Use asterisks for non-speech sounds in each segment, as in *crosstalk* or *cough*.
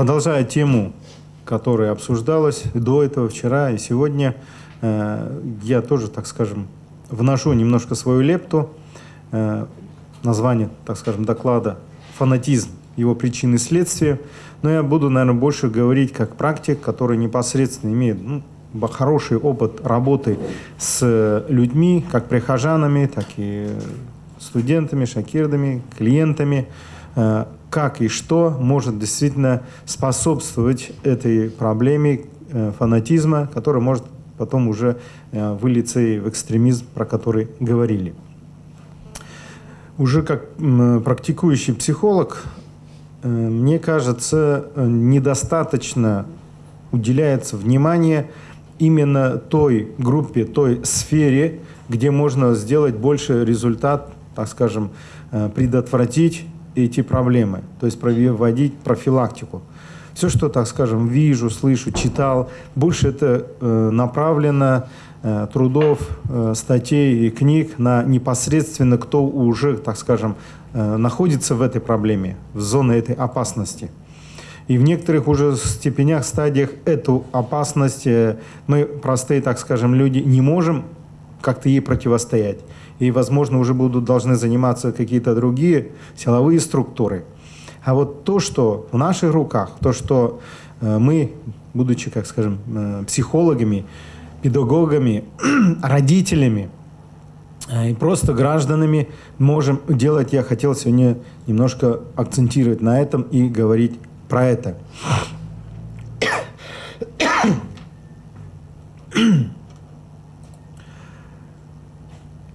Продолжая тему, которая обсуждалась до этого, вчера и сегодня, э, я тоже, так скажем, вношу немножко свою лепту. Э, название, так скажем, доклада «Фанатизм. Его причины и следствия». Но я буду, наверное, больше говорить как практик, который непосредственно имеет ну, хороший опыт работы с людьми, как прихожанами, так и студентами, шакирдами, клиентами, э, как и что может действительно способствовать этой проблеме э, фанатизма, который может потом уже э, вылиться и в экстремизм, про который говорили. Уже как практикующий психолог, мне кажется, недостаточно уделяется внимание именно той группе, той сфере, где можно сделать больше результат, так скажем, э, предотвратить эти проблемы, то есть проводить профилактику. Все, что, так скажем, вижу, слышу, читал, больше это э, направлено э, трудов, статей и книг на непосредственно кто уже, так скажем, находится в этой проблеме, в зоне этой опасности. И в некоторых уже степенях, стадиях эту опасность э, мы, простые, так скажем, люди, не можем как-то ей противостоять. И, возможно, уже будут должны заниматься какие-то другие силовые структуры. А вот то, что в наших руках, то, что э, мы, будучи, как скажем, э, психологами, педагогами, *clears throat* родителями и просто гражданами можем делать, я хотел сегодня немножко акцентировать на этом и говорить про это. *clears throat* *clears throat*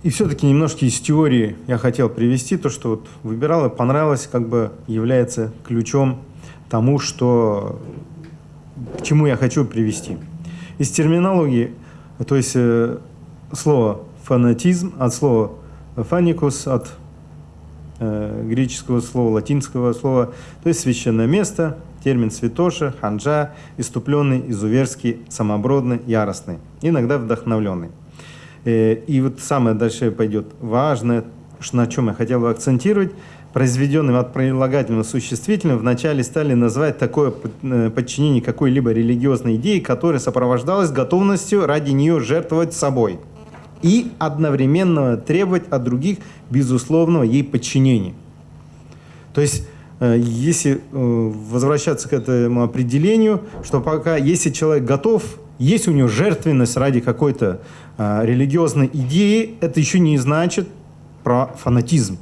И все-таки немножко из теории я хотел привести то, что вот выбирал и понравилось, как бы является ключом тому, что к чему я хочу привести. Из терминологии, то есть э, слово фанатизм от слова фаникус, от э, греческого слова, латинского слова, то есть священное место, термин святоша, ханжа, иступленный, изуверский, самобродный, яростный, иногда вдохновленный. Э, и вот самое дальше пойдет важное, на чем я хотел бы акцентировать, произведенным от прилагательного существительного вначале стали называть такое э, подчинение какой-либо религиозной идеи, которая сопровождалась готовностью ради нее жертвовать собой – и одновременно требовать от других безусловного ей подчинения. То есть, э, если возвращаться к этому определению, что пока, если человек готов, есть у него жертвенность ради какой-то религиозной идеи, это еще не значит про фанатизм.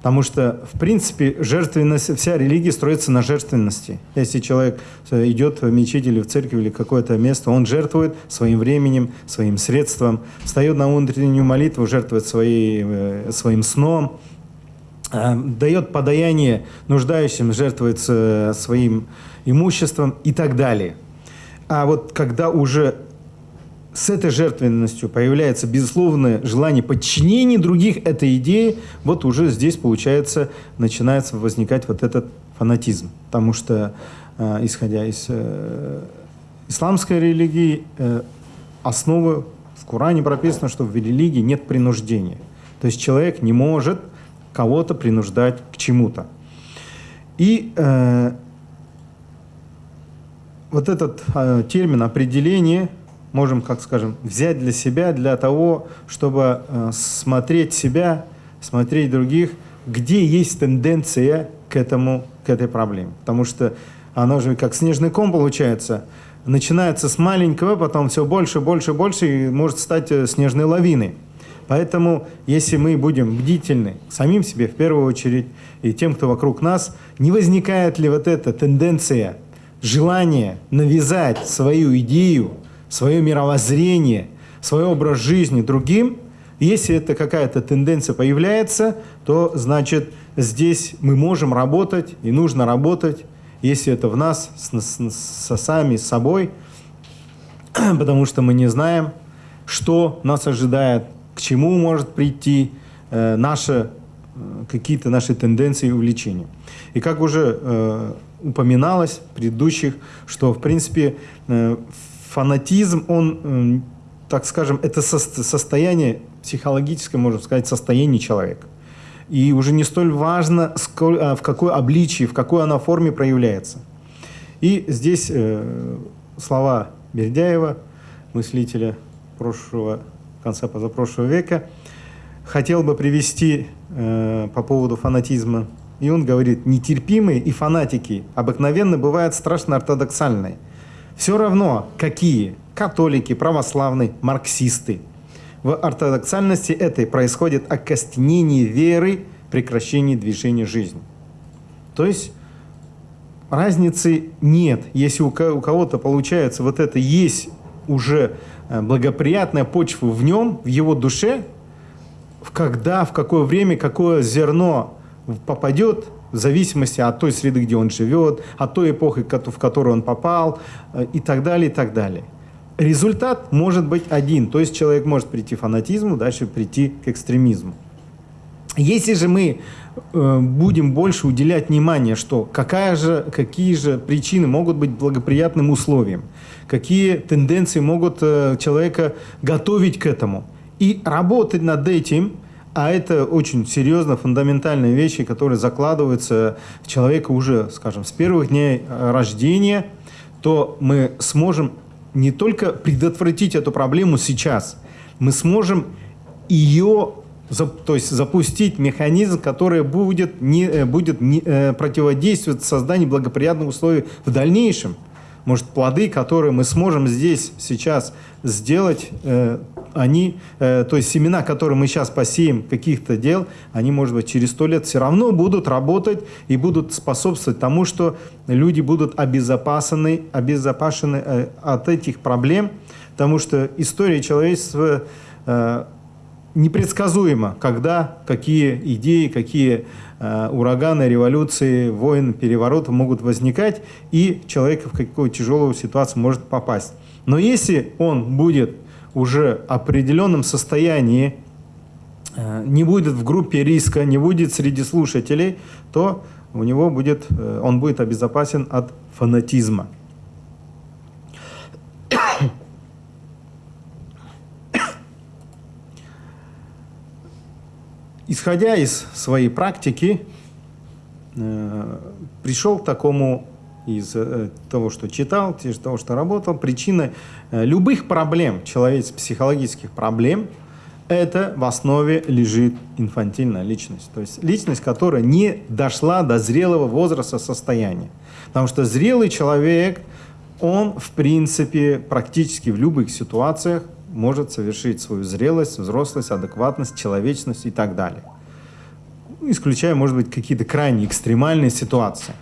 Потому что, в принципе, жертвенность, вся религия строится на жертвенности. Если человек э, идет в мечеть или в церковь или какое-то место, он жертвует своим временем, своим средством, встает на внутреннюю молитву, жертвует своей, э, своим сном, э, дает подаяние нуждающим, жертвует своим имуществом и так далее. А вот когда уже с этой жертвенностью появляется безусловное желание подчинения других этой идее, вот уже здесь, получается, начинается возникать вот этот фанатизм. Потому что, э, исходя из э, исламской религии, э, основа в Коране прописано, что в религии нет принуждения. То есть человек не может кого-то принуждать к чему-то. И э, вот этот э, термин определение – можем, как скажем, взять для себя, для того, чтобы э, смотреть себя, смотреть других, где есть тенденция к, этому, к этой проблеме. Потому что оно же как снежный ком получается. Начинается с маленького, потом все больше, больше, больше, и может стать э, снежной лавиной. Поэтому, если мы будем бдительны самим себе в первую очередь и тем, кто вокруг нас, не возникает ли вот эта тенденция, желание навязать свою идею, свое мировоззрение, свой образ жизни другим, если это какая-то тенденция появляется, то значит здесь мы можем работать и нужно работать, если это в нас, с, с, с сами с собой, *clears throat* потому что мы не знаем, что нас ожидает, к чему может прийти э, наши э, какие-то наши тенденции и увлечения. И как уже э, упоминалось в предыдущих, что в принципе э, фанатизм, он, так скажем, это состояние, психологическое, можно сказать, состояние человека. И уже не столь важно, а, в какой обличии, в какой она форме проявляется. И здесь э, слова Бердяева, мыслителя прошлого, конца позапрошлого века, хотел бы привести э, по поводу фанатизма. И он говорит, нетерпимые и фанатики обыкновенно бывают страшно ортодоксальные. Все равно, какие католики, православные, марксисты. В ортодоксальности этой происходит окостенение веры, прекращение движения жизни. То есть разницы нет. Если у кого-то получается вот это есть уже э, благоприятная почва в нем, в его душе, в когда, в какое время, какое зерно попадет, в зависимости от той среды, где он живет, от той эпохи, в которую он попал, э, и так далее, и так далее. Результат может быть один, то есть человек может прийти к фанатизму, дальше прийти к экстремизму. Если же мы э, будем больше уделять внимание, что какая же, какие же причины могут быть благоприятным условием, какие тенденции могут э, человека готовить к этому, и работать над этим, а это очень серьезно фундаментальные вещи, которые закладываются в человека уже, скажем, с первых дней э, рождения, то мы сможем не только предотвратить эту проблему сейчас, мы сможем ее то есть запустить механизм, который будет, не, э, будет не, э, противодействовать созданию благоприятных условий в дальнейшем. Может, плоды, которые мы сможем здесь сейчас сделать, они, э, то есть семена, которые мы сейчас посеем каких-то дел, они, может быть, через сто лет все равно будут работать и будут способствовать тому, что люди будут обезопасены, обезопасены э, от этих проблем, потому что история человечества э, непредсказуемо, когда, какие идеи, какие ураганы, революции, войны, перевороты могут возникать, и человек в какую тяжелую ситуацию может попасть. Но если он будет уже определенном состоянии, э, не будет в группе риска, не будет среди слушателей, то у него будет, э, он будет обезопасен от фанатизма. исходя из своей практики, э, пришел к такому из э, того, что читал, из того, что работал, причина э, любых проблем, человеческих психологических проблем, это в основе лежит инфантильная личность. То есть личность, которая не дошла до зрелого возраста состояния. Потому что зрелый человек, он в принципе практически в любых ситуациях может совершить свою зрелость, взрослость, адекватность, человечность и так далее. Исключая, может быть, какие-то крайне экстремальные ситуации.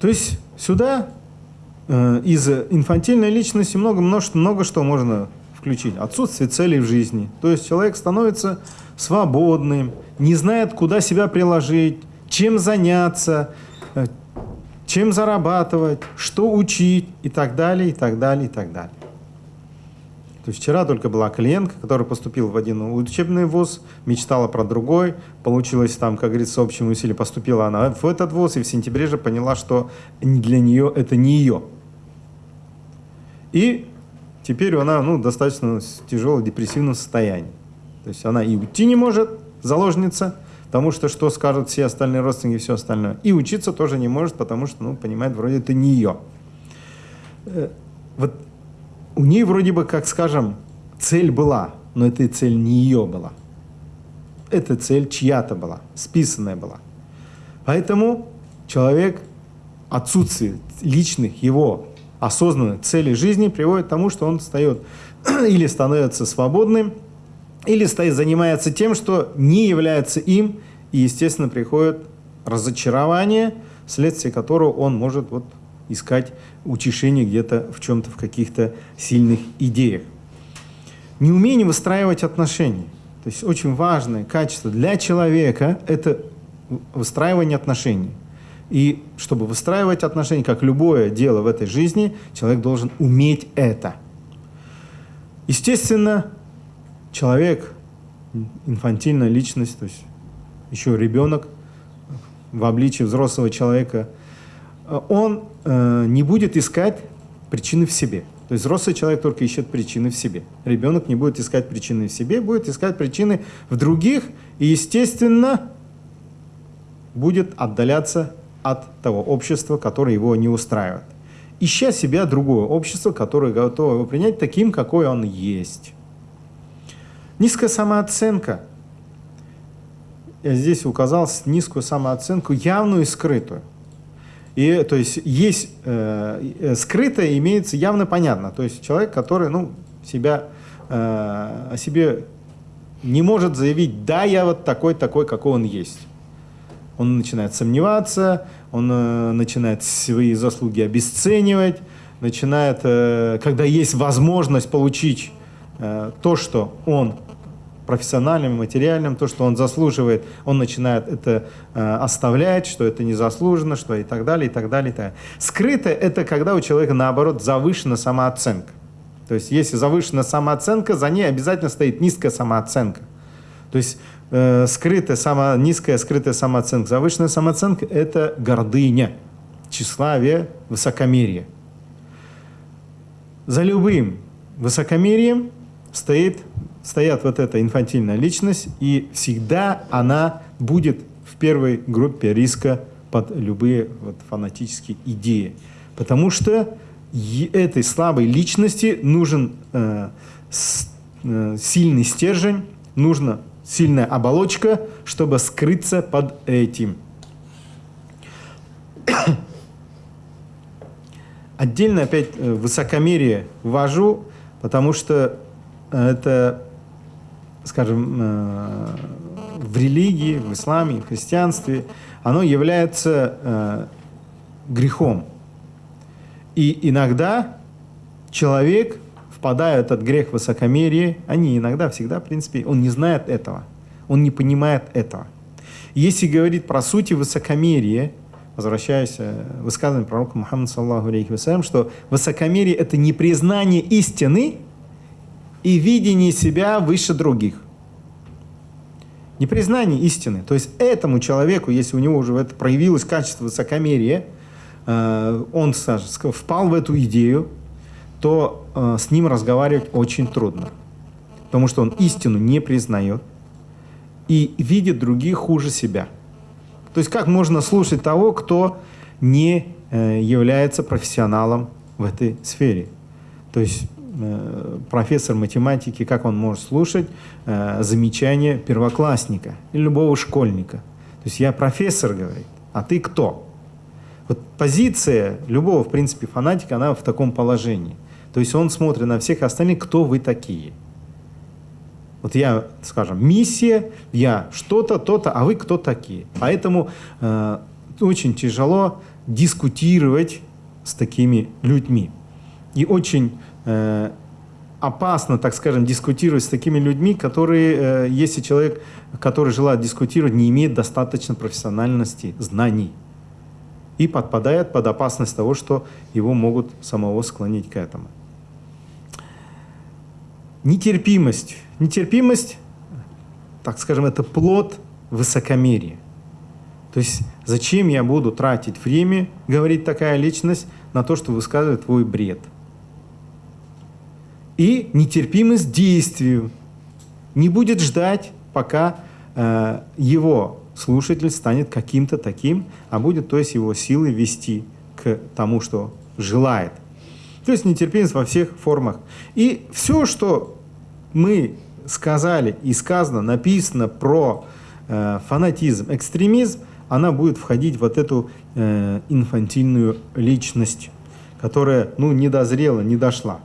То есть сюда э, из инфантильной личности много, множество, много что можно включить. Отсутствие целей в жизни. То есть человек становится свободным, не знает, куда себя приложить, чем заняться, э, чем зарабатывать, что учить и так далее, и так далее, и так далее. То есть вчера только была клиентка, которая поступила в один учебный вуз, мечтала про другой, получилось там, как говорится, с общим усилием поступила она в этот вуз, и в сентябре же поняла, что для нее это не ее. И теперь она ну, достаточно в тяжелом депрессивном состоянии. То есть она и уйти не может, заложница, потому что что скажут все остальные родственники и все остальное. И учиться тоже не может, потому что, ну, понимает, вроде это не ее. Э, вот у нее вроде бы, как скажем, цель была, но эта цель не ее была. Эта цель чья-то была, списанная была. Поэтому человек, отсутствие личных его осознанных целей жизни приводит к тому, что он встает *clears throat* или становится свободным, или стоит, занимается тем, что не является им, и, естественно, приходит разочарование, вследствие которого он может вот искать утешение где-то в чем-то, в каких-то сильных идеях. Неумение выстраивать отношения. То есть очень важное качество для человека – это выстраивание отношений. И чтобы выстраивать отношения, как любое дело в этой жизни, человек должен уметь это. Естественно, человек, инфантильная личность, то есть еще ребенок в обличии взрослого человека – он э, не будет искать причины в себе. То есть взрослый человек только ищет причины в себе. Ребенок не будет искать причины в себе, будет искать причины в других и, естественно, будет отдаляться от того общества, которое его не устраивает. Ища себя другое общество, которое готово его принять таким, какой он есть. Низкая самооценка. Я здесь указал низкую самооценку, явную и скрытую. И, то есть, есть э, э, скрытое имеется явно понятно. То есть, человек, который, ну, себя, э, о себе не может заявить, да, я вот такой, такой, какой он есть. Он начинает сомневаться, он э, начинает свои заслуги обесценивать, начинает, э, когда есть возможность получить э, то, что он профессиональным, материальным, то, что он заслуживает, он начинает это э, оставлять, что это не заслужено, что и так далее, и так далее. И так далее. Скрыто – это когда у человека, наоборот, завышена самооценка. То есть, если завышена самооценка, за ней обязательно стоит низкая самооценка. То есть, э, скрытая, само, низкая скрытая самооценка, завышенная самооценка – это гордыня, тщеславие, высокомерие. За любым высокомерием стоит стоят вот эта инфантильная личность, и всегда она будет в первой группе риска под любые вот фанатические идеи. Потому что этой слабой личности нужен э, с, э, сильный стержень, нужна сильная оболочка, чтобы скрыться под этим. Отдельно опять э, высокомерие ввожу, потому что это скажем, э, в религии, в исламе, в христианстве, оно является э, грехом. И иногда человек, впадая в этот грех высокомерия, они иногда, всегда, в принципе, он не знает этого, он не понимает этого. Если говорить про сути высокомерия, возвращаясь к высказыванию пророка Мухаммада, саллаху алейхи вассалям, что высокомерие – это не признание истины, и видение себя выше других. Непризнание истины. То есть этому человеку, если у него уже это проявилось качество высокомерия, э, он впал в эту идею, то э, с ним разговаривать очень трудно. Потому что он истину не признает и видит других хуже себя. То есть как можно слушать того, кто не э, является профессионалом в этой сфере? То есть профессор математики, как он может слушать э, замечания первоклассника или любого школьника. То есть я профессор, говорит, а ты кто? Вот позиция любого, в принципе, фанатика, она в таком положении. То есть он смотрит на всех остальных, кто вы такие. Вот я, скажем, миссия, я что-то, то-то, а вы кто такие? Поэтому э, очень тяжело дискутировать с такими людьми. И очень Э, опасно, так скажем, дискутировать с такими людьми, которые, э, если человек, который желает дискутировать, не имеет достаточно профессиональности, знаний и подпадает под опасность того, что его могут самого склонить к этому. Нетерпимость. Нетерпимость, так скажем, это плод высокомерия. То есть зачем я буду тратить время, говорит такая личность, на то, что высказывает твой бред – и нетерпимость действию. Не будет ждать, пока э, его слушатель станет каким-то таким, а будет, то есть, его силы вести к тому, что желает. То есть нетерпимость во всех формах. И все, что мы сказали и сказано, написано про э, фанатизм, экстремизм, она будет входить в вот эту э, инфантильную личность, которая ну, не дозрела, не дошла.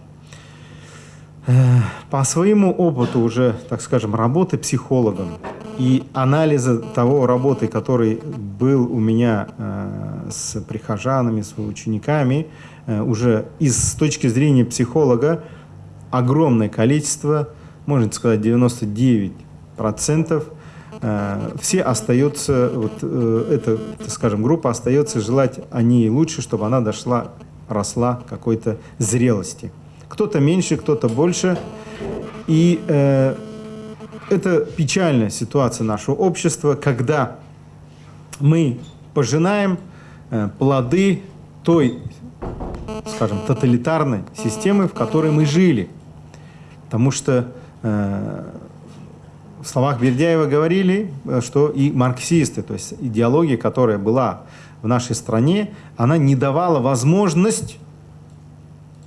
По своему опыту уже, так скажем, работы психологом и анализа того работы, который был у меня э, с прихожанами, с учениками, э, уже из с точки зрения психолога огромное количество, можно сказать 99 процентов, э, все остаются, вот э, эта, скажем, группа остается желать о ней лучше, чтобы она дошла, росла какой-то зрелости. Кто-то меньше, кто-то больше. И э, это печальная ситуация нашего общества, когда мы пожинаем э, плоды той, скажем, тоталитарной системы, в которой мы жили. Потому что э, в словах Бердяева говорили, что и марксисты, то есть идеология, которая была в нашей стране, она не давала возможность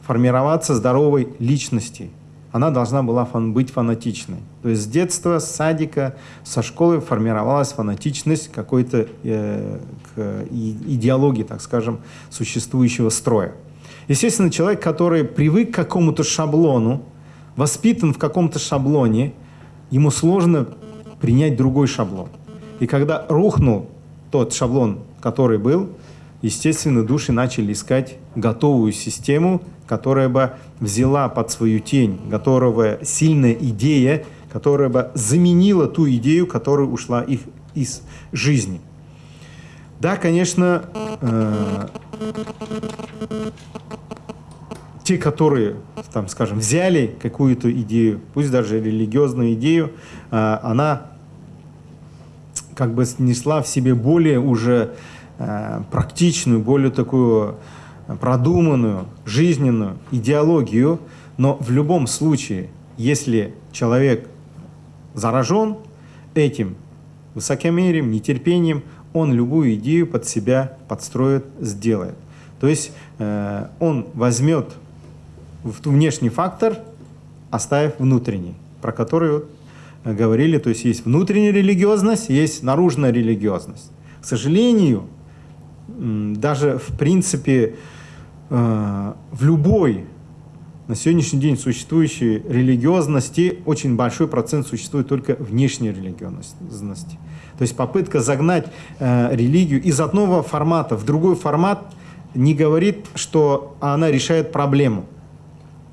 формироваться здоровой личности. Она должна была фан быть фанатичной. То есть с детства, с садика, со школы формировалась фанатичность какой-то э, идеологии, так скажем, существующего строя. Естественно, человек, который привык к какому-то шаблону, воспитан в каком-то шаблоне, ему сложно принять другой шаблон. И когда рухнул тот шаблон, который был, естественно, души начали искать готовую систему, которая бы взяла под свою тень, которая сильная идея, которая бы заменила ту идею, которая ушла их из жизни. Да, конечно, э, те, которые, там, скажем, взяли какую-то идею, пусть даже религиозную идею, э, она как бы снесла в себе более уже э, практичную, более такую продуманную, жизненную идеологию, но в любом случае, если человек заражен этим высокомерием, нетерпением, он любую идею под себя подстроит, сделает. То есть э, он возьмет внешний фактор, оставив внутренний, про который вот э, говорили, то есть есть внутренняя религиозность, есть наружная религиозность. К сожалению, даже в принципе э, в любой на сегодняшний день существующей религиозности очень большой процент существует только внешней религиозности. То есть попытка загнать э, религию из одного формата в другой формат не говорит, что она решает проблему.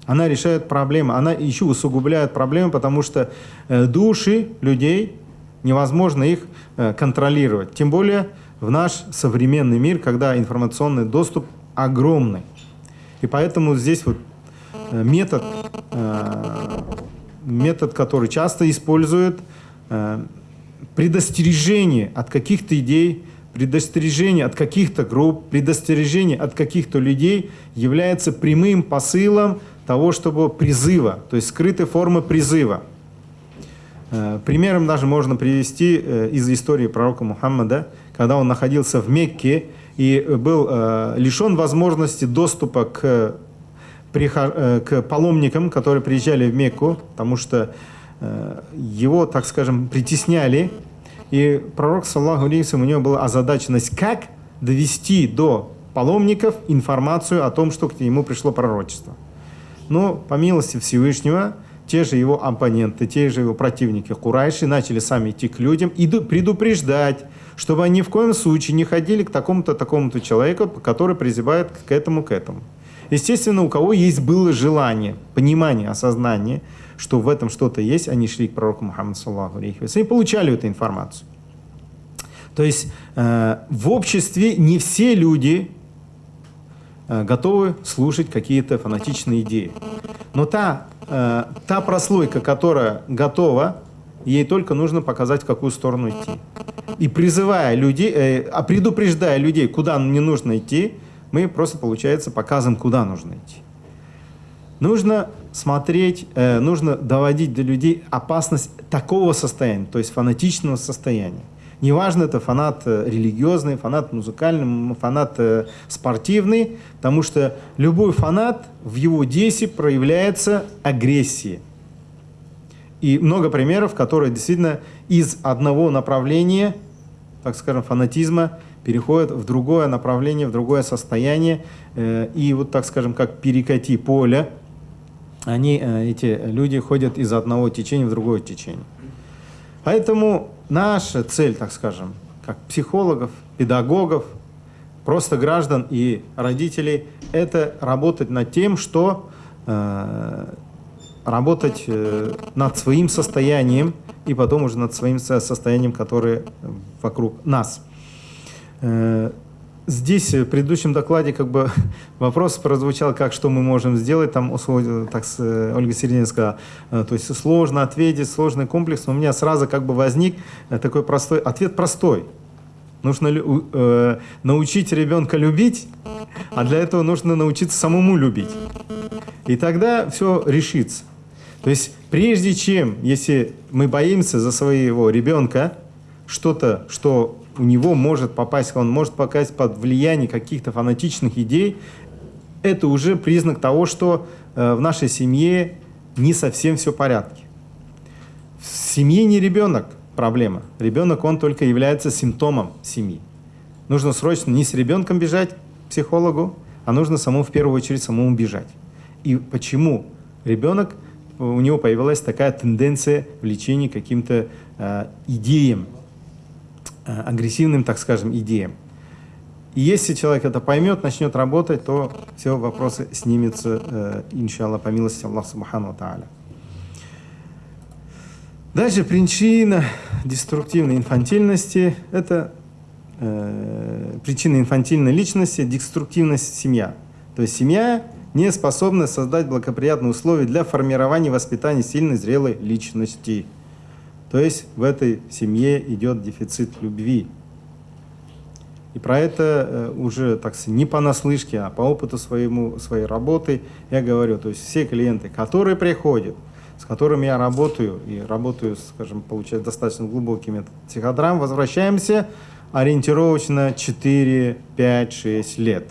Она решает проблему, она еще усугубляет проблему, потому что э, души людей невозможно их э, контролировать. Тем более в наш современный мир, когда информационный доступ огромный. И поэтому здесь вот э, метод, э, метод, который часто используют, э, предостережение от каких-то идей, предостережение от каких-то групп, предостережение от каких-то людей является прямым посылом того, чтобы призыва, то есть скрытой формы призыва. Примером даже можно привести из истории пророка Мухаммада, когда он находился в Мекке и был э, лишен возможности доступа к, к паломникам, которые приезжали в Мекку, потому что его, так скажем, притесняли. И пророк, саллаху алейхи, у него была озадаченность, как довести до паломников информацию о том, что к нему пришло пророчество. Но, по милости Всевышнего, те же его оппоненты, те же его противники Курайши начали сами идти к людям и предупреждать, чтобы они ни в коем случае не ходили к такому-то, такому-то человеку, который призывает к этому, к этому. Естественно, у кого есть было желание, понимание, осознание, что в этом что-то есть, они шли к пророку Мухаммаду, саллаху алейхи и получали эту информацию. То есть э, в обществе не все люди э, готовы слушать какие-то фанатичные идеи. Но та, э, та прослойка, которая готова, ей только нужно показать, в какую сторону идти. И призывая людей, э, а предупреждая людей, куда не нужно идти, мы просто, получается, показываем, куда нужно идти. Нужно смотреть, э, нужно доводить до людей опасность такого состояния, то есть фанатичного состояния. Неважно, это фанат э, религиозный, фанат музыкальный, фанат э, спортивный, потому что любой фанат в его действии проявляется агрессией. И много примеров, которые действительно из одного направления, так скажем, фанатизма, переходят в другое направление, в другое состояние. Э, и вот, так скажем, как перекати поле, они, эти люди ходят из одного течения в другое течение. Поэтому наша цель, так скажем, как психологов, педагогов, просто граждан и родителей, это работать над тем, что э, работать э, над своим состоянием и потом уже над своим состоянием, которое вокруг нас. Э, Здесь в предыдущем докладе как бы *laughs* вопрос прозвучал, как что мы можем сделать, там, так э, Ольга Середина сказала, то есть сложно ответить, сложный комплекс, но у меня сразу как бы возник такой простой, ответ простой. Нужно э, научить ребенка любить, а для этого нужно научиться самому любить. И тогда все решится. То есть прежде чем, если мы боимся за своего ребенка, что-то, что у него может попасть, он может попасть под влияние каких-то фанатичных идей, это уже признак того, что э, в нашей семье не совсем все в порядке. В семье не ребенок проблема. Ребенок, он только является симптомом семьи. Нужно срочно не с ребенком бежать к психологу, а нужно самому в первую очередь самому бежать. И почему ребенок, у него появилась такая тенденция влечения каким-то э, идеям, э, агрессивным, так скажем, идеям. И если человек это поймет, начнет работать, то все вопросы снимутся, э, иншаллах, по милости Аллаха Субхану Тааля. Дальше причина деструктивной инфантильности – это э, причина инфантильной личности – деструктивность семья. То есть семья не способна создать благоприятные условия для формирования и воспитания сильной, зрелой личности. То есть в этой семье идет дефицит любви. И про это э, уже, так сказать, не понаслышке, а по опыту своему, своей работы я говорю. То есть все клиенты, которые приходят – с которыми я работаю, и работаю, скажем, получаю достаточно глубокий метод психодрам, возвращаемся ориентировочно 4, 5, 6 лет.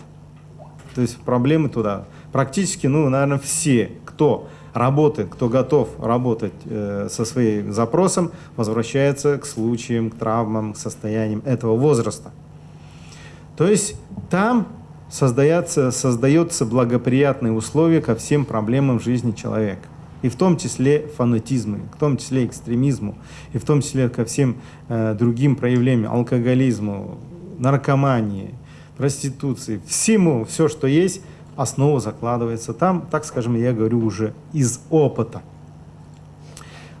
То есть проблемы туда. Практически, ну, наверное, все, кто работает, кто готов работать э, со своим запросом, возвращается к случаям, к травмам, к состояниям этого возраста. То есть там создается, создается благоприятные условия ко всем проблемам жизни человека и в том числе фанатизму, в том числе экстремизму, и в том числе ко всем э, другим проявлениям, алкоголизму, наркомании, проституции, всему, все, что есть, основа закладывается там, так скажем, я говорю уже из опыта.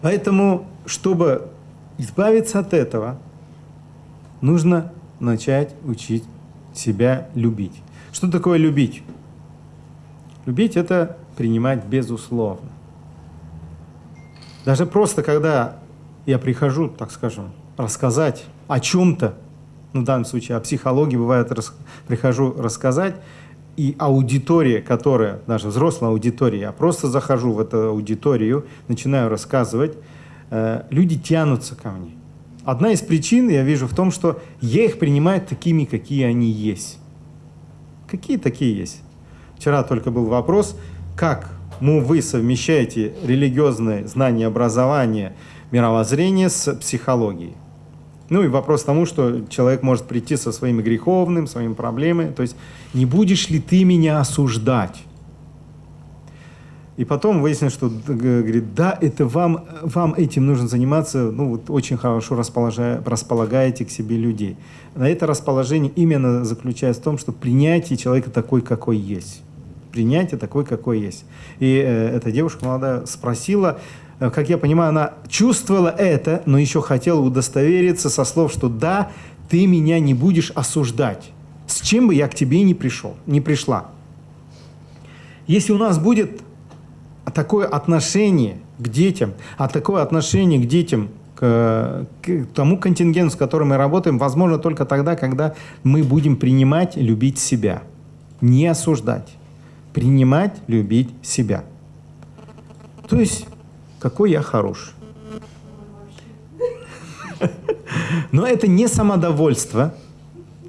Поэтому, чтобы избавиться от этого, нужно начать учить себя любить. Что такое любить? Любить – это принимать безусловно. Даже просто, когда я прихожу, так скажем, рассказать о чем-то, ну, в данном случае о психологии, бывает, рас, прихожу рассказать, и аудитория, которая, даже взрослая аудитория, я просто захожу в эту аудиторию, начинаю рассказывать, э, люди тянутся ко мне. Одна из причин, я вижу, в том, что я их принимаю такими, какие они есть. Какие такие есть? Вчера только был вопрос, как ну, вы совмещаете религиозное знание, образование, мировоззрение с психологией. Ну и вопрос тому, что человек может прийти со своими греховным, своими проблемами. То есть не будешь ли ты меня осуждать? И потом выяснилось, что говорит, да, это вам, вам этим нужно заниматься, ну вот очень хорошо располагаете к себе людей. На это расположение именно заключается в том, что принятие человека такой, какой есть принятие такой, какой есть. И э, эта девушка молодая спросила, как я понимаю, она чувствовала это, но еще хотела удостовериться со слов, что да, ты меня не будешь осуждать, с чем бы я к тебе не пришел, не пришла. Если у нас будет такое отношение к детям, а такое отношение к детям, к, к тому контингенту, с которым мы работаем, возможно только тогда, когда мы будем принимать, любить себя, не осуждать принимать, любить себя. То есть, какой я хороший. Но это не самодовольство,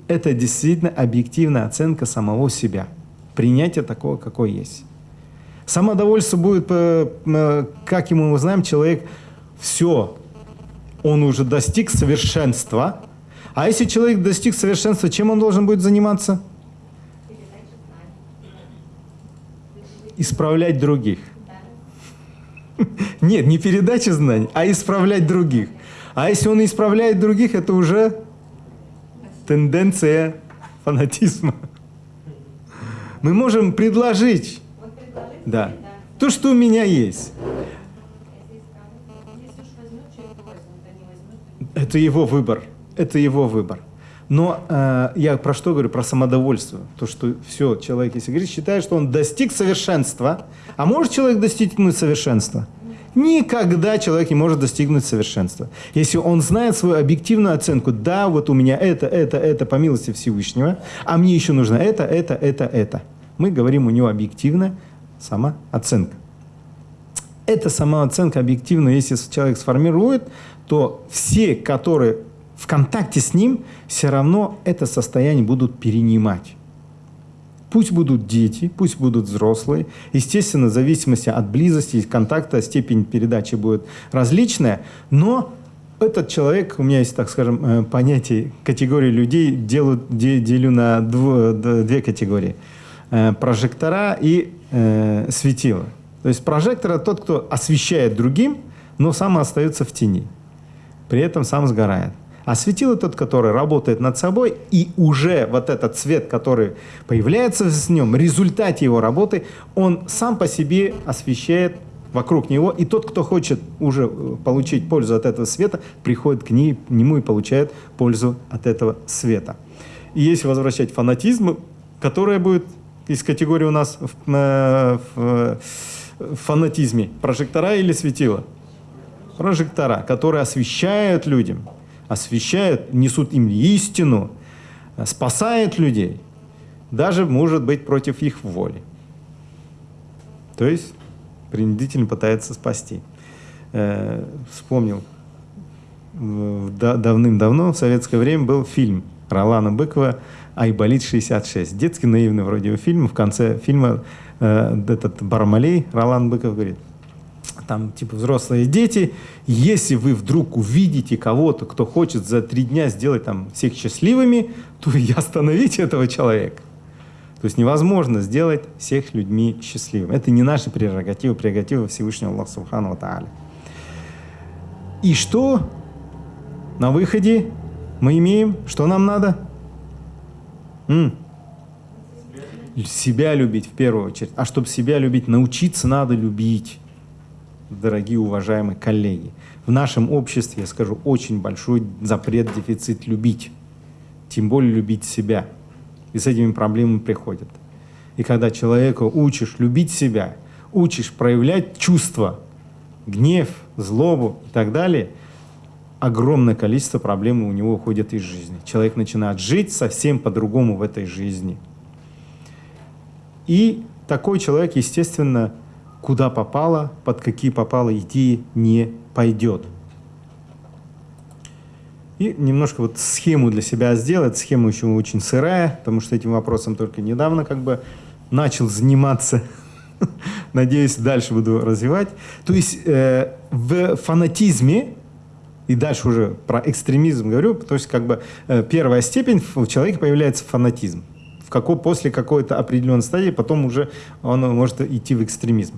это действительно объективная оценка самого себя. Принятие такого, какой есть. Самодовольство будет, э, э, как ему мы знаем, человек все, он уже достиг совершенства. А если человек достиг совершенства, чем он должен будет заниматься? исправлять других. *laughs* Нет, не передача знаний, а исправлять других. А если он исправляет других, это уже тенденция фанатизма. Мы можем предложить, да, то, что у меня есть. Это его выбор. Это его выбор. Но э, я про что говорю? Про самодовольство. То, что все, человек, если говорит, считает, что он достиг совершенства. А может человек достигнуть совершенства? Никогда человек не может достигнуть совершенства. Если он знает свою объективную оценку, да, вот у меня это, это, это по милости Всевышнего, а мне еще нужно это, это, это, это. Мы говорим у него объективно самооценка. Эта самооценка объективно, если человек сформирует, то все, которые в контакте с ним все равно это состояние будут перенимать. Пусть будут дети, пусть будут взрослые. Естественно, в зависимости от близости и контакта степень передачи будет различная, но этот человек, у меня есть, так скажем, э, понятие категории людей, делю, делю на две категории. Э, прожектора и э, светила. То есть прожектор – это тот, кто освещает другим, но сам остается в тени. При этом сам сгорает. А светило тот, который работает над собой, и уже вот этот цвет, который появляется в нем, в результате его работы, он сам по себе освещает вокруг него, и тот, кто хочет уже э, получить пользу от этого света, приходит к, ней, нему и получает пользу от этого света. И если возвращать фанатизм, которая будет из категории у нас в, э, в, в фанатизме, прожектора или светила? Прожектора, которые освещают людям, освещают, несут им истину, спасают людей, даже, может быть, против их воли. То есть принудительно пытается спасти. Э, вспомнил, давным-давно, в советское время, был фильм Ролана Быкова «Айболит-66». Детский наивный вроде фильм. В конце фильма э, этот Бармалей, Ролан Быков, говорит – там типа взрослые дети, если вы вдруг увидите кого-то, кто хочет за три дня сделать там всех счастливыми, то *laughs* и остановите этого человека. То есть невозможно сделать всех людьми счастливыми. Это не наши прерогативы, прерогативы Всевышнего Аллаха Субхану Тааля. И что на выходе мы имеем? Что нам надо? М? Себя любить в первую очередь. А чтобы себя любить, научиться надо любить дорогие уважаемые коллеги. В нашем обществе, я скажу, очень большой запрет, дефицит любить. Тем более любить себя. И с этими проблемами приходят. И когда человека учишь любить себя, учишь проявлять чувства, гнев, злобу и так далее, огромное количество проблем у него уходит из жизни. Человек начинает жить совсем по-другому в этой жизни. И такой человек, естественно, куда попало, под какие попало идеи не пойдет. И немножко вот схему для себя сделать. Схема еще очень сырая, потому что этим вопросом только недавно как бы начал заниматься. *laughs* Надеюсь, дальше буду развивать. То есть э, в фанатизме, и дальше уже про экстремизм говорю, то есть как бы э, первая степень у человека появляется фанатизм какой, после какой-то определенной стадии потом уже он может идти в экстремизм.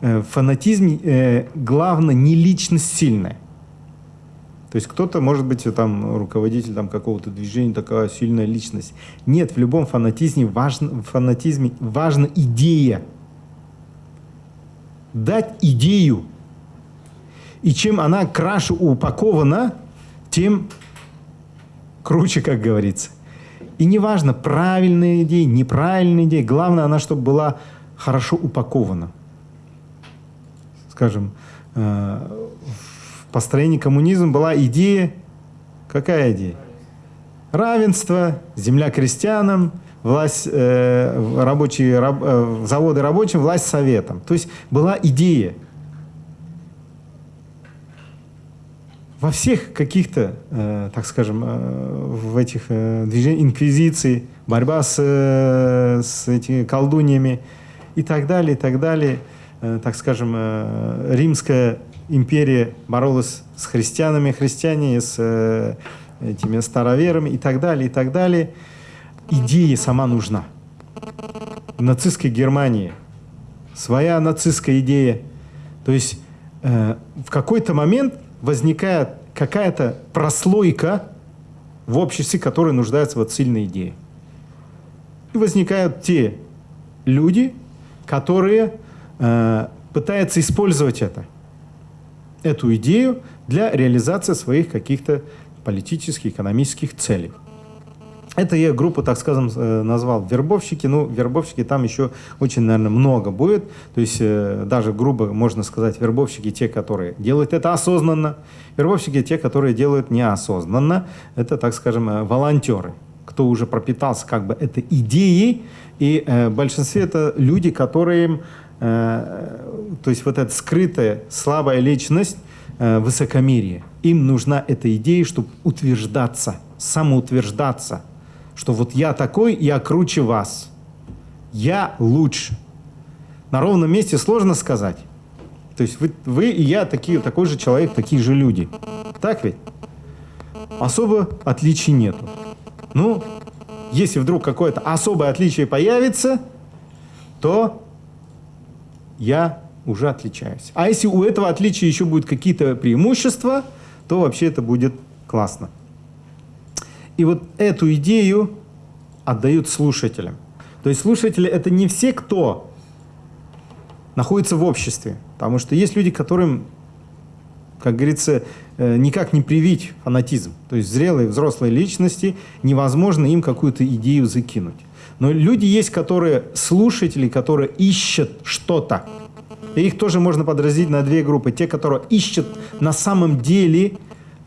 Э, в фанатизме э, главное не личность сильная. То есть кто-то, может быть, там руководитель там, какого-то движения, такая сильная личность. Нет, в любом фанатизме важно, в фанатизме важна идея. Дать идею. И чем она краше упакована, тем круче, как говорится. И неважно, правильная идея, неправильная идея, главное, она чтобы была хорошо упакована. Скажем, э, в построении коммунизма была идея, какая идея? Равенство, земля крестьянам, власть, э, рабочие, раб, э, заводы рабочим, власть советам. То есть была идея – во всех каких-то, э, так скажем, э, в этих э, движениях инквизиции, борьба с, э, с этими колдуньями и так далее, и так далее, э, так скажем, э, Римская империя боролась с христианами, христиане с э, этими староверами и так далее, и так далее. Идея сама нужна. В нацистской Германии своя нацистская идея. То есть э, в какой-то момент возникает какая-то прослойка в обществе, которая нуждается в сильной идее. И возникают те люди, которые э, пытаются использовать это, эту идею для реализации своих каких-то политических, экономических целей. Это я группу, так скажем, э, назвал вербовщики. Ну, вербовщики там еще очень, наверное, много будет. То есть э, даже грубо можно сказать, вербовщики те, которые делают это осознанно. Вербовщики те, которые делают неосознанно. Это, так скажем, э, волонтеры, кто уже пропитался как бы этой идеей. И в большинстве это люди, которые, то есть вот эта скрытая слабая личность, э, высокомерие. Им нужна эта идея, чтобы утверждаться, самоутверждаться, что вот я такой, я круче вас, я лучше. На ровном месте сложно сказать. То есть вы, вы и я такие, такой же человек, такие же люди. Так ведь? Особо отличий нету. Ну, если вдруг какое-то особое отличие появится, то я уже отличаюсь. А если у этого отличия еще будут какие-то преимущества, то вообще это будет классно. И вот эту идею отдают слушателям. То есть слушатели это не все, кто находится в обществе. Потому что есть люди, которым, как говорится, э, никак не привить фанатизм. То есть зрелые, взрослые личности, невозможно им какую-то идею закинуть. Но люди есть, которые слушатели, которые ищут что-то. И их тоже можно подразделить на две группы. Те, которые ищут на самом деле,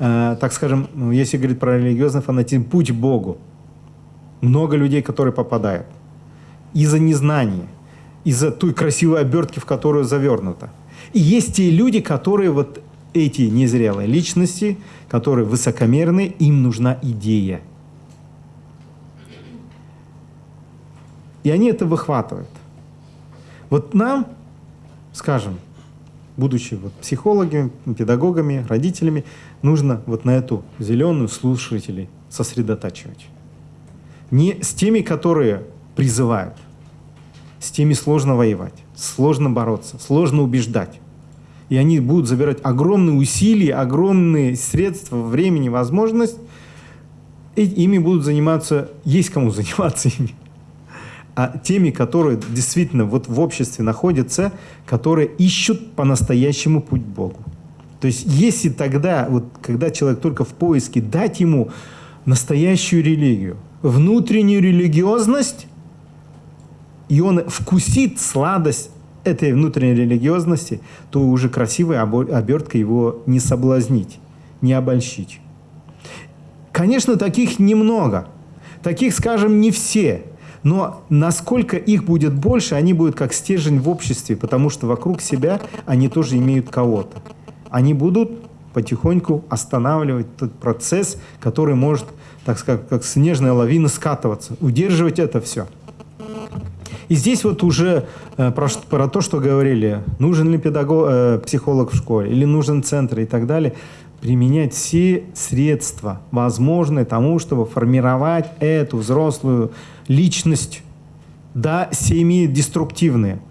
так скажем, ну, если говорить про религиозный фанатизм, путь Богу. Много людей, которые попадают. Из-за незнания, из-за той красивой обертки, в которую завернуто. И есть те люди, которые вот эти незрелые личности, которые высокомерны, им нужна идея. И они это выхватывают. Вот нам, скажем, будучи вот психологами, педагогами, родителями, нужно вот на эту зеленую слушателей сосредотачивать. Не с теми, которые призывают, с теми сложно воевать, сложно бороться, сложно убеждать. И они будут забирать огромные усилия, огромные средства, времени, возможность. И ими будут заниматься, есть кому *laughs* заниматься ими. А теми, которые действительно вот в обществе находятся, которые ищут по-настоящему путь к Богу. То есть если тогда, вот, когда человек только в поиске, дать ему настоящую религию, внутреннюю религиозность, и он вкусит сладость этой внутренней религиозности, то уже красивой оберткой его не соблазнить, не обольщить. Конечно, таких немного. Таких, скажем, не все. Но насколько их будет больше, они будут как стержень в обществе, потому что вокруг себя они тоже имеют кого-то. Они будут потихоньку останавливать тот процесс, который может, так сказать, как снежная лавина скатываться, удерживать это все. И здесь вот уже э, про, про то, что говорили, нужен ли педагог, э, психолог в школе, или нужен центр и так далее, применять все средства, возможные тому, чтобы формировать эту взрослую личность. Да, семьи деструктивные.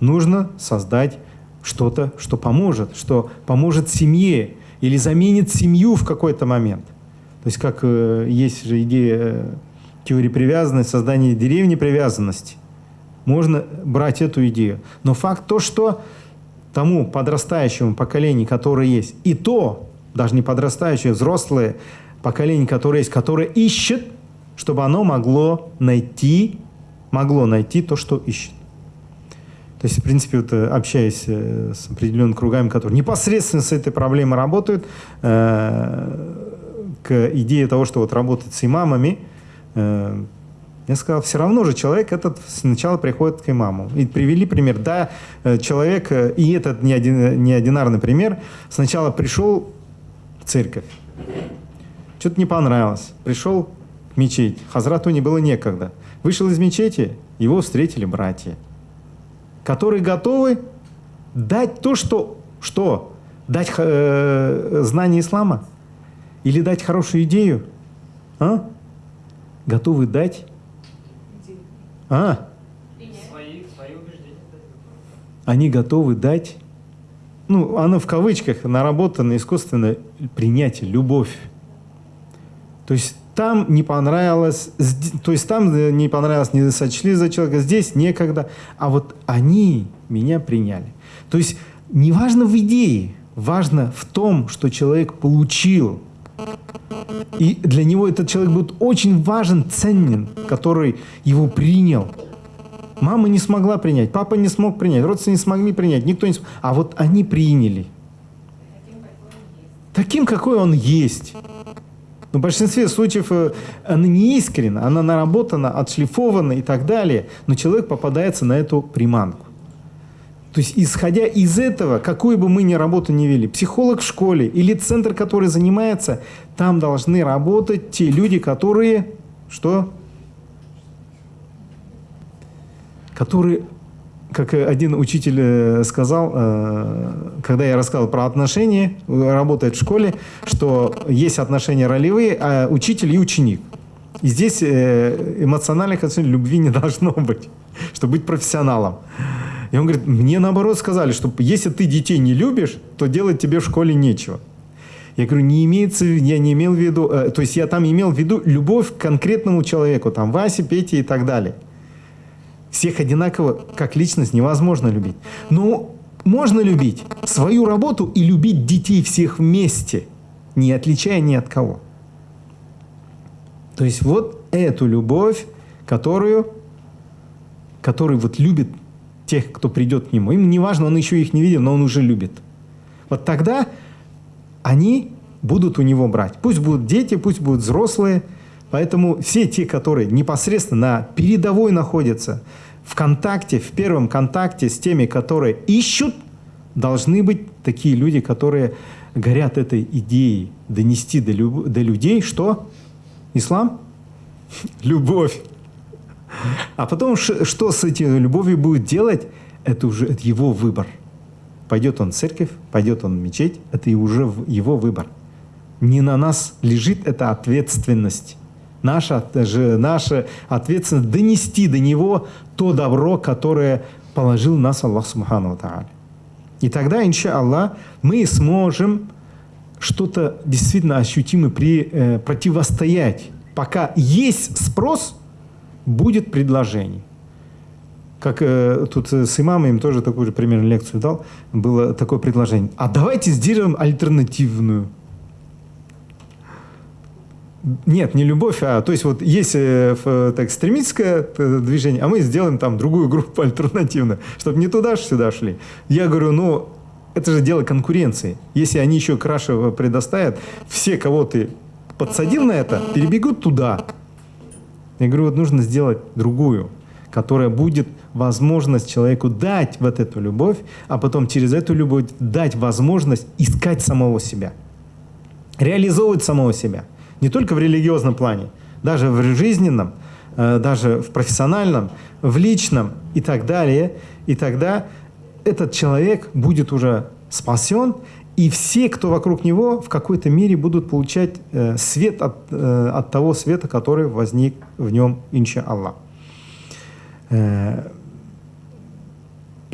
Нужно создать что-то, что поможет, что поможет семье или заменит семью в какой-то момент. То есть как э, есть же идея э, теории привязанности, создания деревни привязанности можно брать эту идею. Но факт то, что тому подрастающему поколению, которое есть, и то, даже не подрастающее, взрослое поколение, которое есть, которое ищет, чтобы оно могло найти, могло найти то, что ищет. То есть, в принципе, вот, э, общаясь э, с определенными кругами, которые непосредственно с этой проблемой работают, э, к идее того, что вот работать с имамами, э, я сказал, все равно же человек этот сначала приходит к имаму. И привели пример. Да, э, человек, и этот не, один, не одинарный пример, сначала пришел в церковь. Что-то не понравилось. Пришел в мечеть. Хазрату не было некогда. Вышел из мечети, его встретили братья, которые готовы дать то, что... Что? Дать э, знание ислама? Или дать хорошую идею? А? Готовы дать а? Свои, свои убеждения. Они готовы дать, ну, оно в кавычках, наработано искусственно принятие, любовь. То есть там не понравилось, то есть там не понравилось, не сочли за человека, здесь некогда, а вот они меня приняли. То есть неважно в идее, важно в том, что человек получил и для него этот человек будет очень важен, ценен, который его принял. Мама не смогла принять, папа не смог принять, родственники не смогли принять, никто не смог. А вот они приняли. Таким, какой он есть. Но в большинстве случаев э, она не искренна, она наработана, отшлифована и так далее. Но человек попадается на эту приманку. То есть, исходя из этого, какую бы мы ни работу не вели, психолог в школе или центр, который занимается, там должны работать те люди, которые, что? Которые, как один учитель э, сказал, э, когда я рассказал про отношения, работает в школе, что есть отношения ролевые, а учитель и ученик. И здесь э, эмоциональных отношений любви не *laughs* должно быть, чтобы быть профессионалом. И он говорит, мне наоборот сказали, что если ты детей не любишь, то делать тебе в школе нечего. Я говорю, не имеется, я не имел в виду, э, то есть я там имел в виду любовь к конкретному человеку, там Васе, Пете и так далее. Всех одинаково, как личность, невозможно любить. Но можно любить свою работу и любить детей всех вместе, не отличая ни от кого. То есть вот эту любовь, которую, который вот любит тех, кто придет к нему. Им не важно, он еще их не видел, но он уже любит. Вот тогда они будут у него брать. Пусть будут дети, пусть будут взрослые. Поэтому все те, которые непосредственно на передовой находятся, в контакте, в первом контакте с теми, которые ищут, должны быть такие люди, которые горят этой идеей донести до, люб... до людей, что ислам? *laughs* Любовь. А потом, что с этой любовью будет делать, это уже это его выбор. Пойдет он в церковь, пойдет он в мечеть, это и уже его выбор. Не на нас лежит эта ответственность. Наша, же, наша ответственность донести до него то добро, которое положил нас Аллах Субхану Тааля. И тогда, инша Аллах, мы сможем что-то действительно ощутимо при, э, противостоять. Пока есть спрос – будет предложение. Как э, тут с имамом им тоже такую же примерно лекцию дал, было такое предложение. А давайте сделаем альтернативную. Нет, не любовь, а то есть вот есть э, так, экстремистское э, движение, а мы сделаем там другую группу альтернативную, чтобы не туда, сюда шли. Я говорю, ну, это же дело конкуренции. Если они еще краше предоставят, все, кого ты подсадил на это, перебегут туда. Я говорю, вот нужно сделать другую, которая будет возможность человеку дать вот эту любовь, а потом через эту любовь дать возможность искать самого себя, реализовывать самого себя. Не только в религиозном плане, даже в жизненном, э, даже в профессиональном, в личном и так далее. И тогда этот человек будет уже спасен, и все, кто вокруг него, в какой-то мере будут получать э, свет от, э, от того света, который возник в нем, инча Аллах.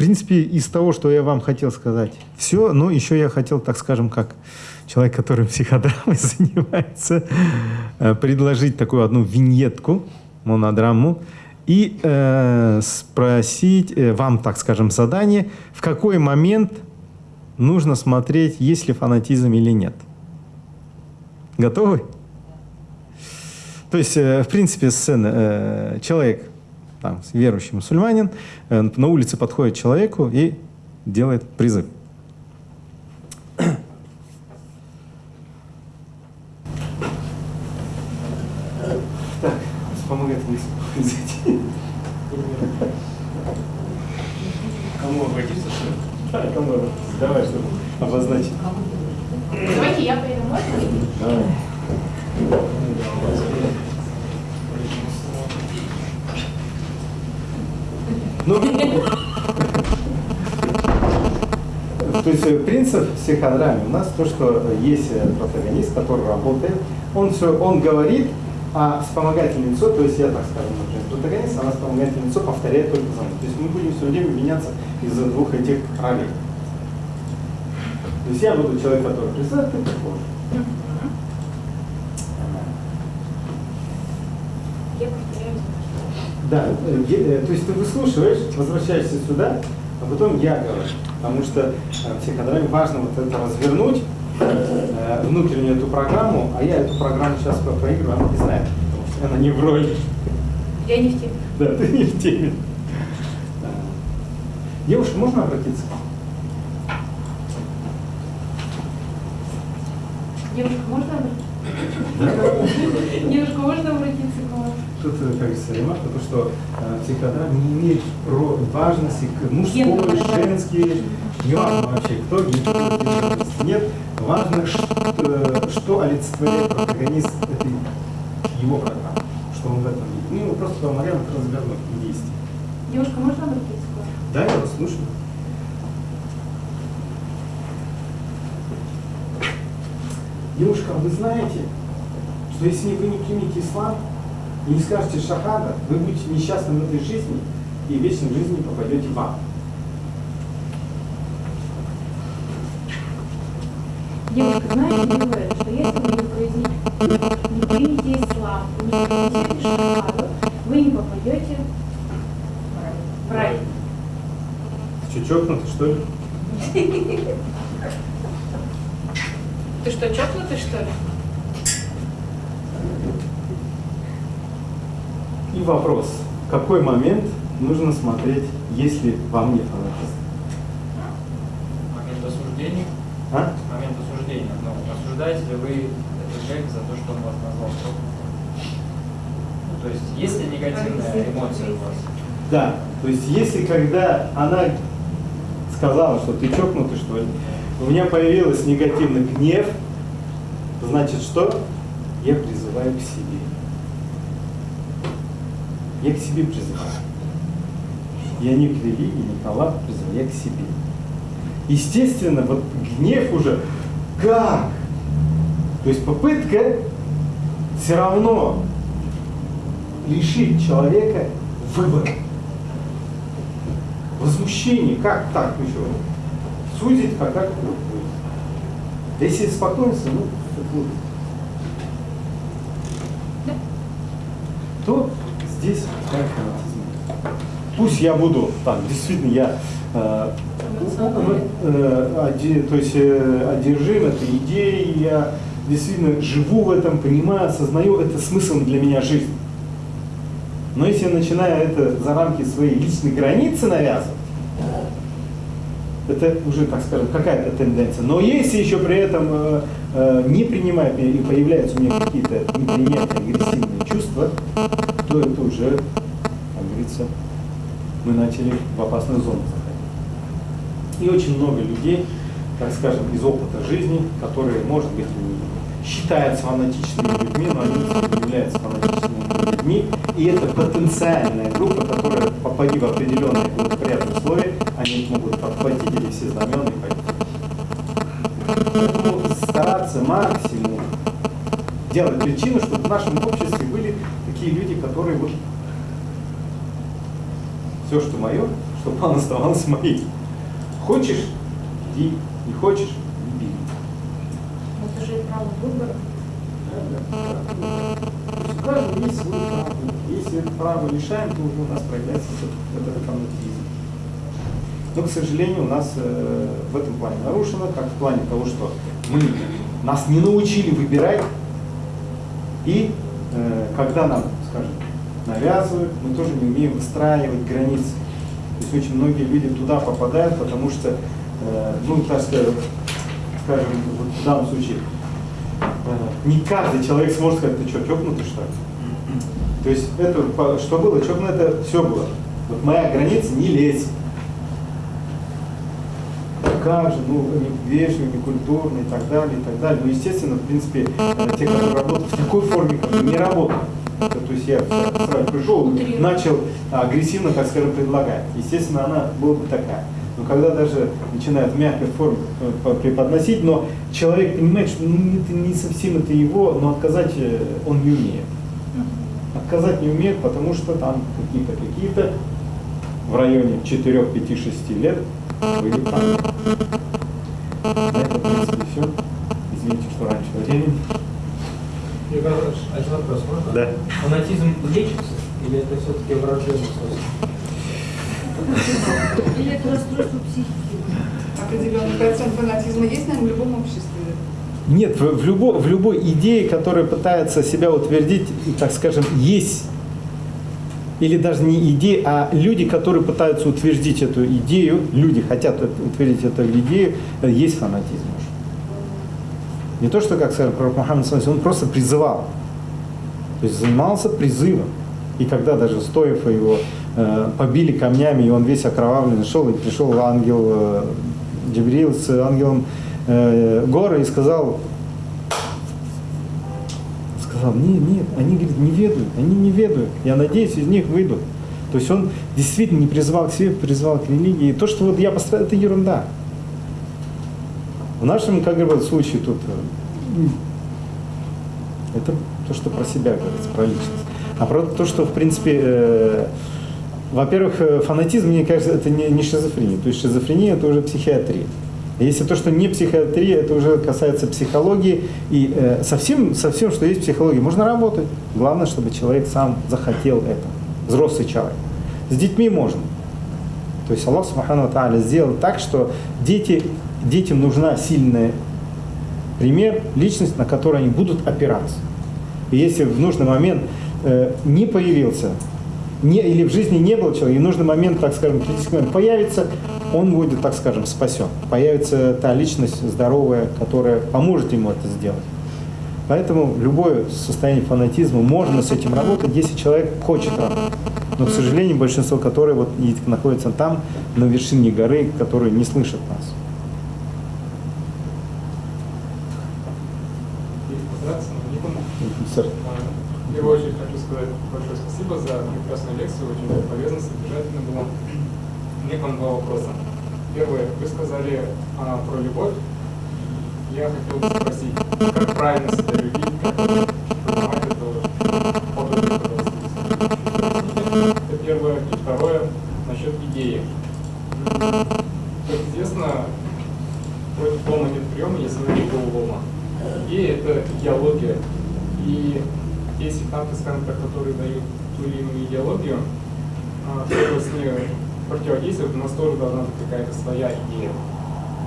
Принципе, из того, что я вам хотел сказать, все, но еще я хотел, так скажем, как человек, который психодрамой *laughs* занимается, э, предложить такую одну виньетку, монодраму, и э, спросить э, вам, так скажем, задание, в какой момент нужно смотреть, есть ли фанатизм или нет. Готовы? То есть, э, в принципе, сцена, э, человек, там, верующий мусульманин, э, на улице подходит человеку и делает призыв. Так, помогает Кому обратиться? Кому обратиться? Давай, чтобы обозначить. Давайте я поеду, можно? Давай. Ну, то есть э, принцип психодрамы у нас то, что есть э, протагонист, который работает, он все, он говорит, а вспомогательное лицо, то есть я так скажу, например, протагонист, а вспомогательное лицо повторяет только за мной. То есть мы будем все время меняться из-за двух этих ролей. То есть я буду человек, который представит, ты похож. Да, э, э, то есть ты выслушиваешь, возвращаешься сюда, а потом я говорю. Потому что э, в психодраме важно вот это развернуть, внутреннюю эту программу, а я эту программу сейчас проигрываю, она не знает, потому что она не в роли. Я не в теме. Да, ты не в теме. Девушка, можно обратиться? Девушка, можно обратиться? Девушка, можно обратиться? Тут, э, как говорится, ремарка, то, что э, психотерапия не имеет про важности к мужской, женский, не важно вообще, кто гей. Нет, важно, что, э, что олицетворяет протагонист этой его программы, что он в этом видит. Ну, его просто вариант развернуть и действий. Девушка, можно обратиться к вам? Да, я вас слушаю. Девушка, вы знаете, что если вы не примете ислам и не скажете шахада, вы будете несчастны в этой жизни и в вечной жизни попадете в ад. Девушка, знаете вы, что если вы не произнесете, не примете ислам, не произнесете шахаду, вы не попадете в рай? Что, чокнутый, что ли? Ты что, чокнутый, что ли? И вопрос. В какой момент нужно смотреть, если во мне фанатизм? Момент осуждения. А? Момент осуждения. Ну, осуждаете ли вы этого человека за то, что он вас назвал? Ну, то есть, есть ли негативная эмоция у вас? Да, то есть если когда она сказала, что ты чокнутый, что ли, у меня появился негативный гнев, значит что? Я призываю к себе. Я к себе призываю. Я не к религии, не к Аллаху призываю, я к себе. Естественно, вот гнев уже как? То есть попытка все равно лишить человека выбора. Возмущение, как так еще? Судить, как как будет. Если спокойствие, ну, это вот. то здесь такая фанатизм. Пусть я буду, так, действительно, я э, э, то есть э, одержим этой идеей, я действительно живу в этом, понимаю, осознаю, это смыслом для меня жизни. Но если я начинаю это за рамки своей личной границы навязывать, это уже, так скажем, какая-то тенденция. Но если еще при этом э, э, не принимая и появляются у меня какие-то неприятные, агрессивные чувства, то это уже, как говорится, мы начали в опасную зону заходить. И очень много людей, так скажем, из опыта жизни, которые, может быть, считаются фанатичными людьми, но они являются фанатичными людьми. И это потенциальная группа, которая, попади в определенные благоприятные условия, они могут подхватить эти все знамена и пойти. Поэтому стараться максимум делать причину, чтобы в нашем обществе были такие люди, которые вот все, что мое, чтобы оно оставалось моим. Хочешь, иди, не хочешь, не бери. Это же право выбора. То есть у каждого есть свой право. Если это право лишаем, то уже у нас проявляется вот этот фанатизм. Но, к сожалению, у нас э, в этом плане нарушено, как в плане того, что мы нас не научили выбирать, и когда нам, скажем, навязывают, мы тоже не умеем выстраивать границы. То есть очень многие люди туда попадают, потому что, э, ну, так скажем, скажем, вот в данном случае, э, не каждый человек сможет сказать, ты что, чокнутый что ли? То есть это, что было, чокнуто, это все было. Вот моя граница не лезь. Как же, ну, не вежливый, не культурный и так далее, и так далее. Но, естественно, в принципе, э, те, которые работают в такой форме, как не работают. То есть я сразу пришел, начал агрессивно, так скажем, предлагать. Естественно, она была бы такая. Но когда даже начинают в мягкой форме э, по- преподносить, но человек понимает, что ну, это не совсем это его, но отказать э, он не умеет. Отказать не умеет, потому что там какие-то, какие-то в районе 4, 5, 6 лет были там. На этом, в принципе, все. Извините, что раньше времени. Иванович, один вопрос можно? Да. Фанатизм лечится или это все-таки врожденный свойство? Или это расстройство психики? Определенный процент фанатизма есть, наверное, в любом обществе. Нет, в, в любо- в любой идее, которая пытается себя утвердить, так скажем, есть, или даже не идея, а люди, которые пытаются утвердить эту идею, люди хотят утвердить эту идею, есть фанатизм. уже. Не то, что, как сказал пророк Мухаммад, он просто призывал. То есть занимался призывом. И когда даже стоев его э, побили камнями, и он весь окровавленный шел, и пришел ангел э, с ангелом э, горы и сказал, сказал, нет, нет, они говорит, не ведают, они не ведают. Я надеюсь, из них выйдут. То есть он действительно не призывал к себе, призывал к религии. То, что вот я пострадал, это ерунда. В нашем, как говорят, случае тут э, это то, что про себя говорится, про личность. А про то, что, в принципе, э, во-первых, э, фанатизм, мне кажется, это не, не шизофрения. То есть шизофрения – это уже психиатрия. Если то, что не психиатрия, это уже касается психологии. И э, со, всем, со всем, что есть в психологии, можно работать. Главное, чтобы человек сам захотел это. Взрослый человек. С детьми можно. То есть Аллах Субхану Тааля сделал так, что дети, детям нужна сильная пример, личность, на которую они будут опираться. И если в нужный момент э, не появился, не, или в жизни не было человека, и нужный момент, так скажем, критический момент появится, он будет, так скажем, спасен. Появится та личность здоровая, которая поможет ему это сделать. Поэтому любое состояние фанатизма, можно с этим работать, если человек хочет работать. Но, к сожалению, большинство которых вот и находится там, на вершине горы, которые не слышат нас. Сэр. В первую очередь хочу сказать большое спасибо за прекрасную лекцию, очень полезно, содержательно было. Мне к вам два вопроса. Первое, вы сказали а, про любовь. Я хотел бы спросить, как правильно себя любить, как понимать это подвиг, Это первое. И второе, насчет идеи. Как известно, против лома нет приема, если вы не лома. Идея – это идеология, и те сектанты, скажем так, которые дают ту или иную идеологию, а, чтобы с ней противодействовать, у нас тоже должна быть какая-то своя идея,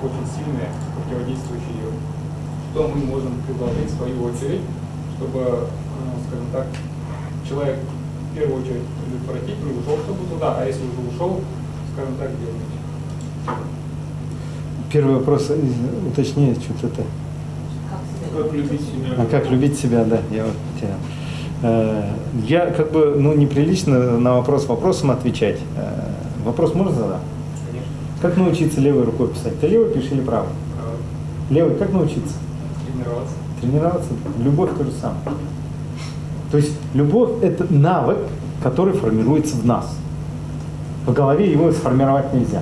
очень сильная, противодействующая ее. Что мы можем предложить в свою очередь, чтобы, а, скажем так, человек в первую очередь предотвратить, не ушел чтобы туда, а если уже ушел, скажем так, делать. Первый вопрос, э, уточнее, что-то это. Как любить себя? А как любить себя, да, я вот потерял. Э, Я как бы, ну, неприлично на вопрос вопросом отвечать. Э, Вопрос можно задать? Конечно. Как научиться левой рукой писать? Ты левой пишешь или правой? Правда. Левой как научиться? Тренироваться. Тренироваться. Любовь то же самое. То есть любовь – это навык, который формируется в нас. В голове его сформировать нельзя.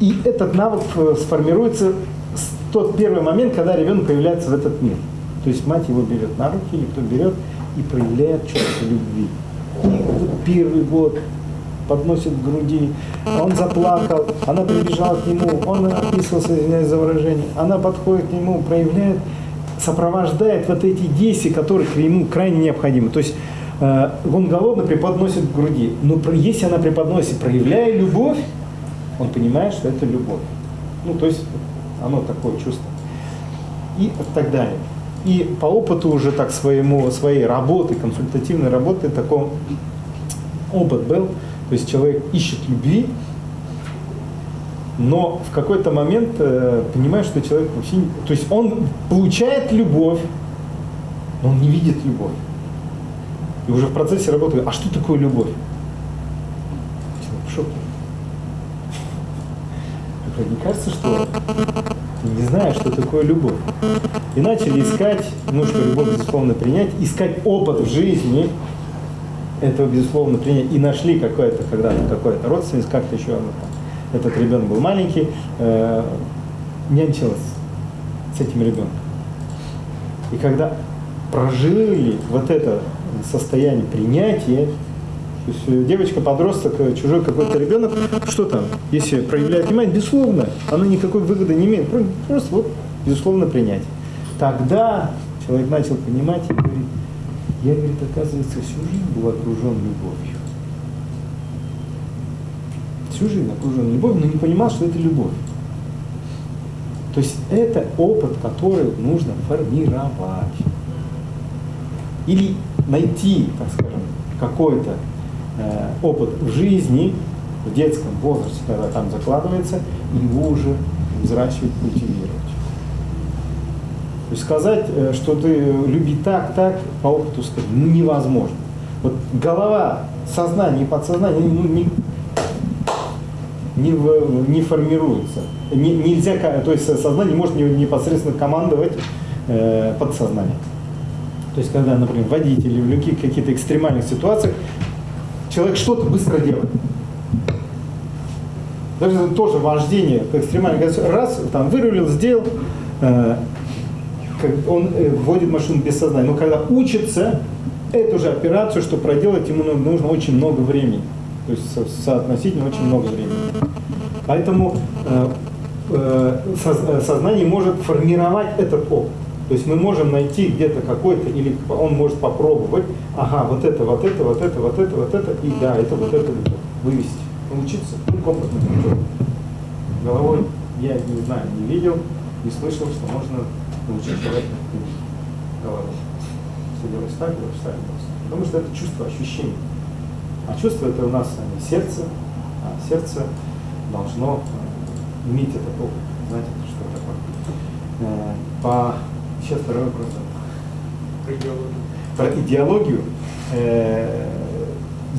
И этот навык э, сформируется в тот первый момент, когда ребенок появляется в этот мир. То есть мать его берет на руки, или кто берет, и проявляет чувство любви. И первый год подносит к груди, он заплакал, она прибежала к нему, он описывался, извиняюсь за выражение, она подходит к нему, проявляет, сопровождает вот эти действия, которые ему крайне необходимы. То есть э, он голодный преподносит к груди, но если она преподносит, проявляя любовь, он понимает, что это любовь. Ну, то есть оно такое чувство. И так далее. И по опыту уже так своему, своей работы, консультативной работы, такой опыт был. То есть человек ищет любви, но в какой-то момент э, понимает, что человек вообще... не- То есть он получает любовь, но он не видит любовь. И уже в процессе работы, а что такое любовь? Человек в шоке. Говорю, Не кажется, что ты не знаешь, что такое любовь. И начали искать, ну что любовь, безусловно, принять, искать опыт в жизни, этого, безусловно, принять. И нашли какое-то, когда-то какое-то родственность, как-то еще оно там. Этот ребенок был маленький, э, нянчилась с этим ребенком. И когда прожили вот это состояние принятия, то есть э, девочка-подросток, э, чужой какой-то ребенок, что там, если проявляет внимание, безусловно, она никакой выгоды не имеет, Про- просто вот, безусловно, принять. Тогда человек начал понимать и говорит, я, говорит, оказывается, всю жизнь был окружен любовью. Всю жизнь окружен любовью, но не понимал, что это любовь. То есть это опыт, который нужно формировать. Или найти, так скажем, какой-то э, опыт в жизни, в детском возрасте, когда там закладывается, и его уже взращивать, культивировать. есть сказать, э, что ты люби так, так, по опыту сказать, ну, невозможно. Вот голова, сознание и подсознание ну, не, не, в- не формируется. Не- нельзя, то есть сознание может не- непосредственно командовать э, подсознанием. То есть, когда, например, водитель или в каких- каких-то экстремальных ситуациях человек что-то быстро делает. Даже это тоже вождение по экстремальной. Раз, там, вырулил, сделал, э, он э, вводит машину без сознания. Но когда учится, эту же операцию, что проделать, ему ну- нужно очень много времени. То есть со- соотносительно очень много времени. Поэтому э, э, э, сознание может формировать этот опыт. То есть мы можем найти где-то какой-то, или он может попробовать, ага, вот это, вот это, вот это, вот это, вот это, и да, это вот это, вывести, научиться, ну, комплексно путем. Головой я не знаю, не видел, не слышал, что можно научить человека головой. Все делаешь так, делаешь так, так. Потому что это чувство, ощущение. А чувство это у нас э, сердце, а сердце должно э, иметь этот опыт. Знаете, что такое? Э, По... Сейчас второй вопрос. Про идеологию. Э,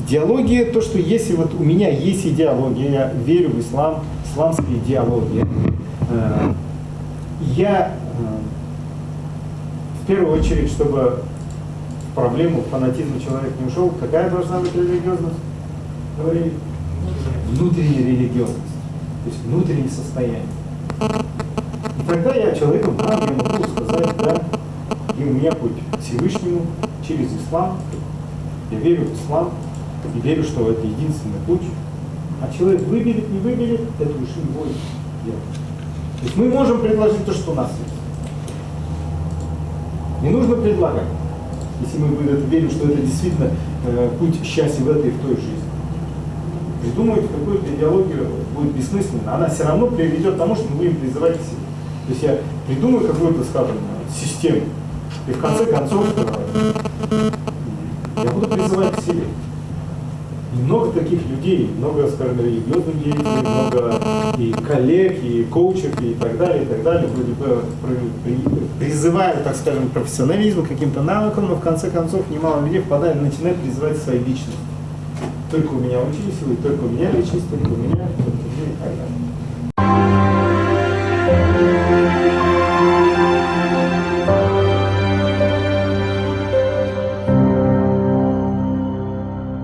Идеология, то, что если вот у меня есть идеология, я верю в ислам, исламская идеология, э, я в первую очередь, чтобы проблему фанатизма человек не ушел, какая должна быть религиозность? Говорили? Внутренняя религиозность, то есть внутреннее состояние. И тогда я человеком знаю, я могу сказать, да, и у меня путь к Всевышнему через ислам. Я верю в ислам и верю, что это единственный путь. А человек выберет, не выберет, это уж его дело. То есть мы можем предложить то, что у нас есть. Не нужно предлагать, если мы в это верим, что это действительно э, путь счастья в этой и в той жизни. Придумывать какую-то идеологию будет бессмысленно. Она все равно приведет к тому, что мы будем призывать к себе. То есть я придумаю какую-то, скажем, систему, и в конце концов я буду призывать к себе. Много таких людей, много, скажем, религиозных деятелей, много и коллег, и коучев, и так далее, и так далее, вроде бы при- при- призывают, так скажем, к каким-то навыкам, но в конце концов немало людей впадают, начинают призывать свои личности. Только у меня учились, или только у меня личность, только у меня, только у меня и так далее.